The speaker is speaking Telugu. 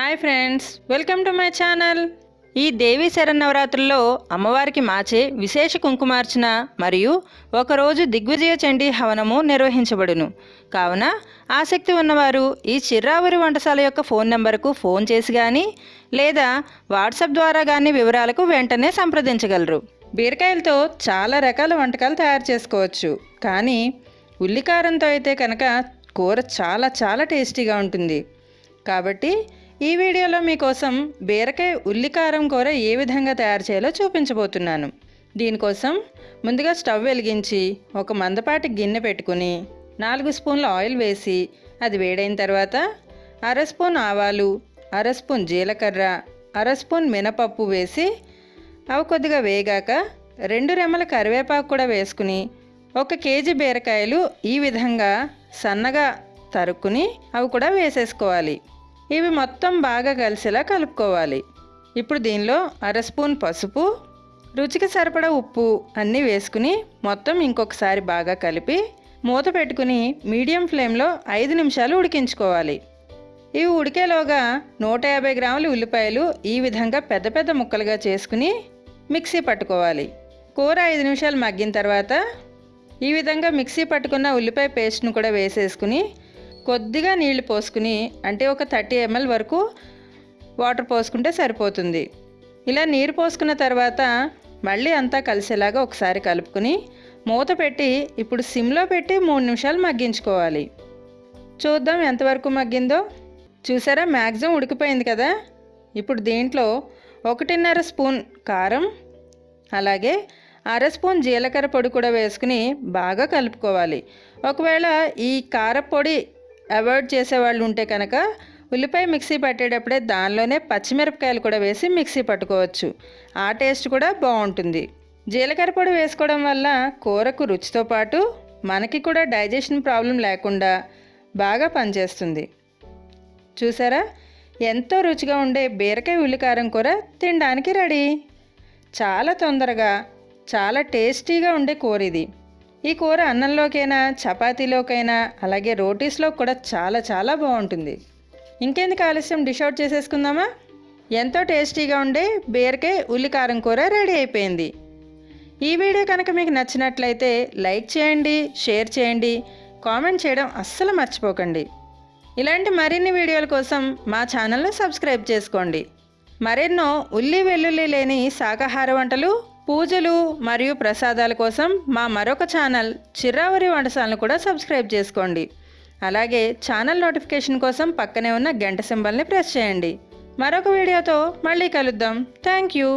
Hi friends welcome to my channel. ఈ దేవీ శరన్నవరాత్రుల్లో అమ్మవారికి మాచే విశేష కుంకుమార్చన మరియు ఒకరోజు దిగ్విజయ చండీ హవనము నిర్వహించబడును. కావున ఆసక్తి ఉన్నవారు ఈ చిర్రావరి వంటశాల యొక్క ఫోన్ నెంబర్కు ఫోన్ చేసి కానీ లేదా వాట్సాప్ ద్వారా కానీ వివరాలకు వెంటనే సంప్రదించగలరు. బీరకాయలతో చాలా రకాల వంటకాలు తయారు చేసుకోవచ్చు. కానీ ఉల్లికారంతో అయితే కనుక కూర చాలా చాలా టేస్టీగా ఉంటుంది. కాబట్టి ఈ వీడియోలో మీకోసం బీరకాయ ఉల్లికారం కూర ఏ విధంగా తయారు చేయాలో చూపించబోతున్నాను. దీనికోసం ముందుగా స్టవ్ వెలిగించి ఒక మందపాటి గిన్నె పెట్టుకుని నాలుగు స్పూన్ల ఆయిల్ వేసి అది వేడైన తర్వాత అర స్పూన్ ఆవాలు అర స్పూన్ జీలకర్ర అర స్పూన్ మినపప్పు వేసి అవి కొద్దిగా వేగాక రెండు రెమ్మల కరివేపాకు కూడా వేసుకుని ఒక కేజీ బీరకాయలు ఈ విధంగా సన్నగా తరుక్కుని అవి కూడా వేసేసుకోవాలి. ఇవి మొత్తం బాగా కలిసేలా కలుపుకోవాలి. ఇప్పుడు దీనిలో అర స్పూన్ పసుపు రుచికి సరిపడా ఉప్పు అన్నీ వేసుకుని మొత్తం ఇంకొకసారి బాగా కలిపి మూత పెట్టుకుని మీడియం ఫ్లేమ్లో ఐదు నిమిషాలు ఉడికించుకోవాలి. ఇవి ఉడికేలోగా నూట యాభై గ్రాముల ఉల్లిపాయలు ఈ విధంగా పెద్ద పెద్ద ముక్కలుగా చేసుకుని మిక్సీ పట్టుకోవాలి. కూర ఐదు నిమిషాలు మగ్గిన తర్వాత ఈ విధంగా మిక్సీ పట్టుకున్న ఉల్లిపాయ పేస్ట్ను కూడా వేసేసుకుని కొద్దిగా నీళ్ళు పోసుకుని అంటే ఒక థర్టీ ఎంఎల్ వరకు వాటర్ పోసుకుంటే సరిపోతుంది. ఇలా నీరు పోసుకున్న తర్వాత మళ్ళీ అంతా కలిసేలాగా ఒకసారి కలుపుకుని మూత పెట్టి ఇప్పుడు సిమ్లో పెట్టి మూడు నిమిషాలు మగ్గించుకోవాలి. చూద్దాం ఎంతవరకు మగ్గిందో. చూసారా మ్యాక్సిమం ఉడికిపోయింది కదా. ఇప్పుడు దీంట్లో ఒకటిన్నర స్పూన్ కారం అలాగే అర స్పూన్ జీలకర్ర పొడి కూడా వేసుకుని బాగా కలుపుకోవాలి. ఒకవేళ ఈ కారపొడి అవాయిడ్ చేసేవాళ్ళు ఉంటే కనుక ఉల్లిపాయ మిక్సీ పట్టేటప్పుడే దానిలోనే పచ్చిమిరపకాయలు కూడా వేసి మిక్సీ పట్టుకోవచ్చు. ఆ టేస్ట్ కూడా బాగుంటుంది. జీలకర్ర పొడి వేసుకోవడం వల్ల కూరకు రుచితో పాటు మనకి కూడా డైజెషన్ ప్రాబ్లం లేకుండా బాగా పనిచేస్తుంది. చూసారా? ఎంతో రుచిగా ఉండే బీరకాయ ఉల్లికారం కూర తినడానికి రెడీ. చాలా తొందరగా చాలా టేస్టీగా ఉండే కూర ఇది. ఈ కూర అన్నంలోకైనా చపాతీలోకైనా అలాగే రోటీస్లో కూడా చాలా చాలా బాగుంటుంది. ఇంకెందుకు ఆలస్యం? డిష్ అవుట్ చేసేసుకుందామా? ఎంతో టేస్టీగా ఉండే బీరకాయ ఉల్లికారం కూర రెడీ అయిపోయింది. ఈ వీడియో కనుక మీకు నచ్చినట్లయితే లైక్ చేయండి షేర్ చేయండి కామెంట్ చేయడం అస్సలు మర్చిపోకండి. ఇలాంటి మరిన్ని వీడియోల కోసం మా ఛానల్ను సబ్స్క్రైబ్ చేసుకోండి. మరెన్నో ఉల్లి వెల్లుల్లి లేని శాకాహార వంటలు పూజలు మరియు ప్రసాదాల కోసం మా మరొక ఛానల్ చిర్రావరి వంటశాలను కూడా సబ్స్క్రైబ్ చేసుకోండి. అలాగే ఛానల్ నోటిఫికేషన్ కోసం పక్కనే ఉన్న గంట సింబల్ని ప్రెస్ చేయండి. మరొక వీడియోతో మళ్ళీ కలుద్దాం. Thank you.